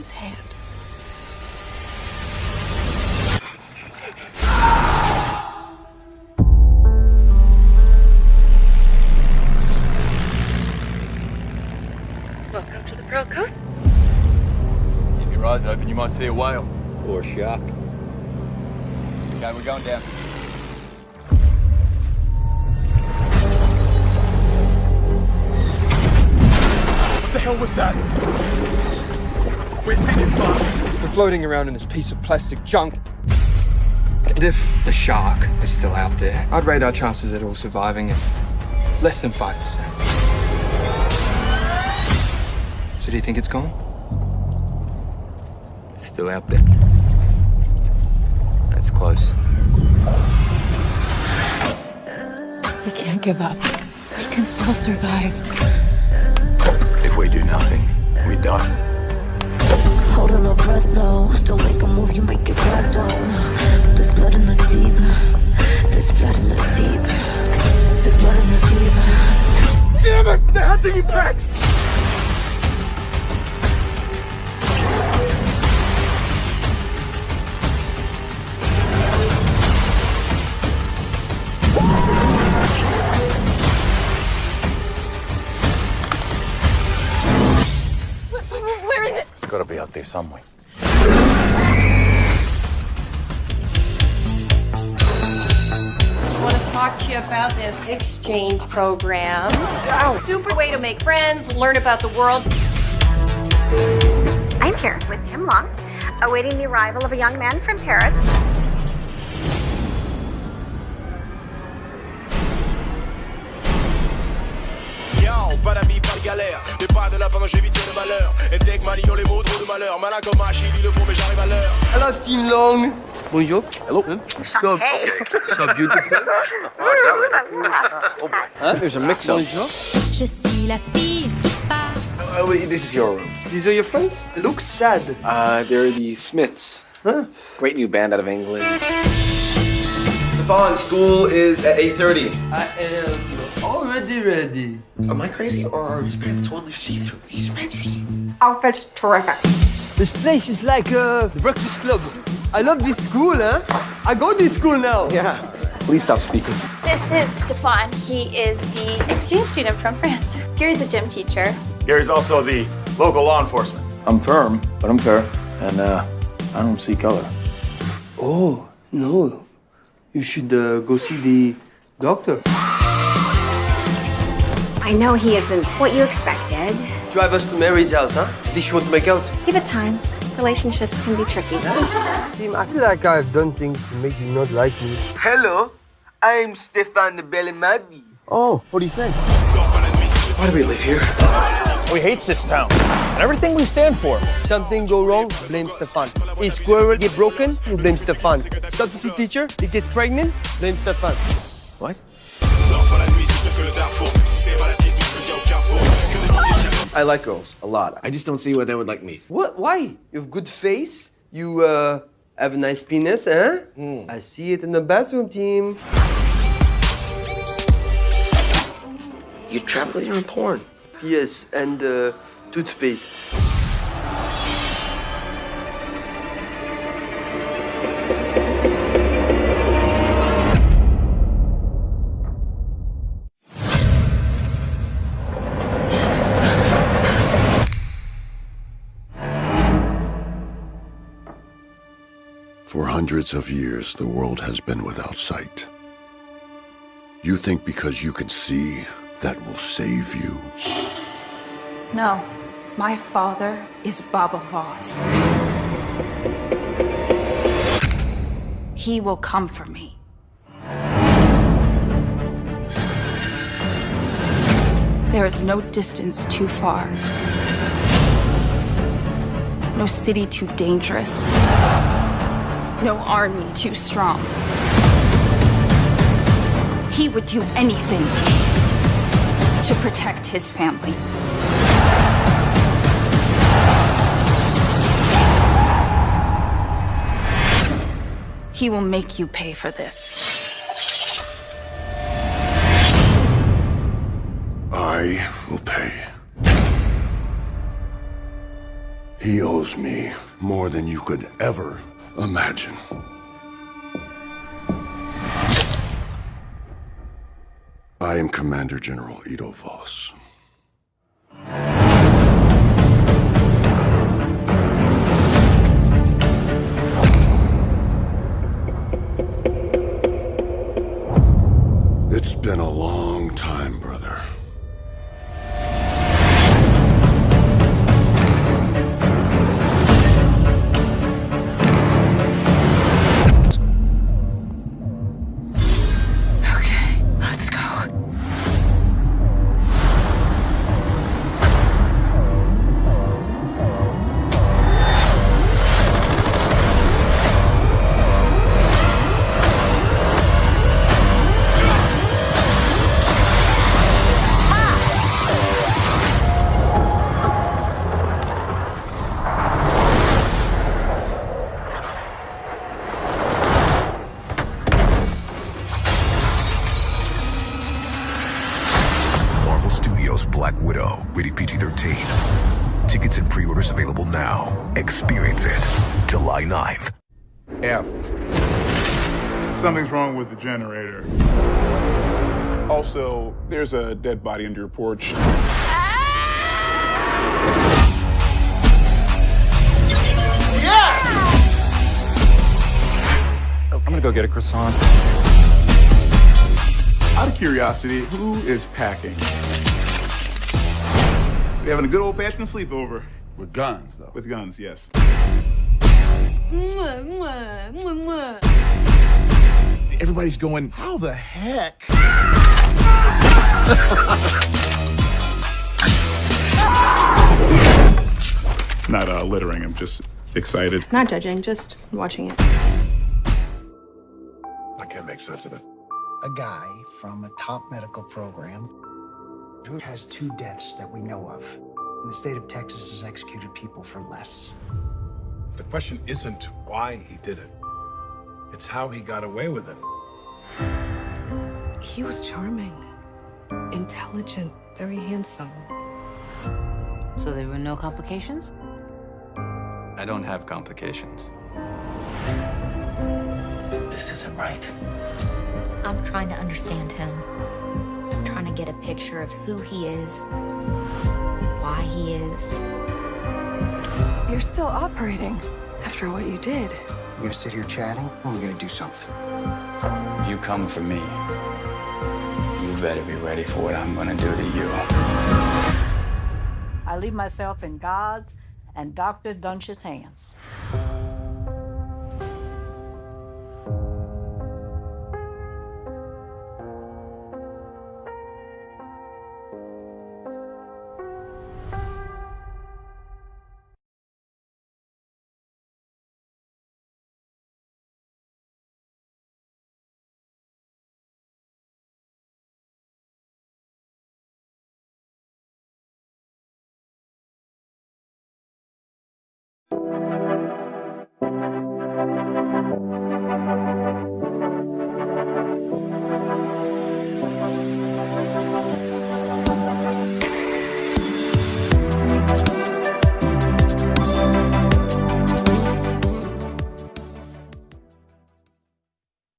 his hand. Welcome to the Pearl Coast. Keep your eyes open, you might see a whale. Or a shark. Okay, we're going down. What the hell was that? We're sinking fast. We're floating around in this piece of plastic junk. And if the shark is still out there, I'd rate our chances at all surviving at less than 5%. So do you think it's gone? It's still out there. That's close. We can't give up. We can still survive. If we do nothing, we die. Breath, no. Don't make a move, you make it crack down. There's blood in the deep. There's blood in the deep. There's blood in the deep. Damn it! They're hunting you, Pax! Out there somewhere. I want to talk to you about this exchange program. Super way to make friends, learn about the world. I'm here with Tim Long, awaiting the arrival of a young man from Paris. Galère. Pas de la pendant j'évite le malheur. Et dès que Malion les mots trop de malheur. Malin comme un chili, le fond, mais j'arrive à l'heure. Hello, Team Long. Bonjour. Hello. So, so beautiful. Huh? There's a mix up. Je suis la fille qui part. Oh, wait, this is your room. These are your friends? They look sad. Uh, they're the Smiths. Huh? Great new band out of England. Stefan, school is at 8.30. I am already ready. Am I crazy or are his pants totally see-through? His pants are see-through. Outfit's terrific. This place is like uh, the Breakfast Club. I love this school, huh? I go to this school now. Yeah. Please stop speaking. This is Stefan. He is the exchange student from France. Gary's a gym teacher. Gary's also the local law enforcement. I'm firm, but I'm fair. And, uh, I don't see color. Oh, no. You should uh, go see the doctor. I know he isn't what you expected. Drive us to Mary's house, huh? Did she want to make out? Give it time. Relationships can be tricky. Tim, I feel like I've done things to make you not like me. Hello, I'm Stefan the Bellemadi. Oh, what do you think? Why do we live here? We hate this town and everything we stand for. Something go wrong, blame Stefan. A squirrel get broken, you blame Stefan. Substitute teacher, it gets pregnant, blame Stefan. What? I like girls a lot. I just don't see why they would like me. What? Why? You have good face. You uh, have a nice penis, huh? I see it in the bathroom, team. You travel with your own porn. Yes, and uh, toothpaste. Hundreds of years, the world has been without sight. You think because you can see, that will save you. No, my father is Baba Voss. He will come for me. There is no distance too far. No city too dangerous. No army too strong. He would do anything to protect his family. He will make you pay for this. I will pay. He owes me more than you could ever imagine. I am Commander General Edo Voss. Rated PG-13. Tickets and pre-orders available now. Experience it. July 9th. Effed. Something's wrong with the generator. Also, there's a dead body under your porch. I'm gonna go get a croissant. Out of curiosity, who is packing? We having a good old fashioned sleepover. With guns, though. With guns, yes. Everybody's going, how the heck? Not uh, littering, I'm just excited. Not judging, just watching it. I can't make sense of it. a guy from a top medical program who has two deaths that we know of. And the state of Texas has executed people for less. The question isn't why he did it. It's how he got away with it. He was charming, intelligent, very handsome. So there were no complications? I don't have complications. This isn't right. I'm trying to understand him. Trying to get a picture of who he is, why he is. You're still operating after what you did. We're gonna sit here chatting, or we're gonna do something. If you come for me, you better be ready for what I'm gonna do to you. I leave myself in God's and Dr. Duntsch's hands.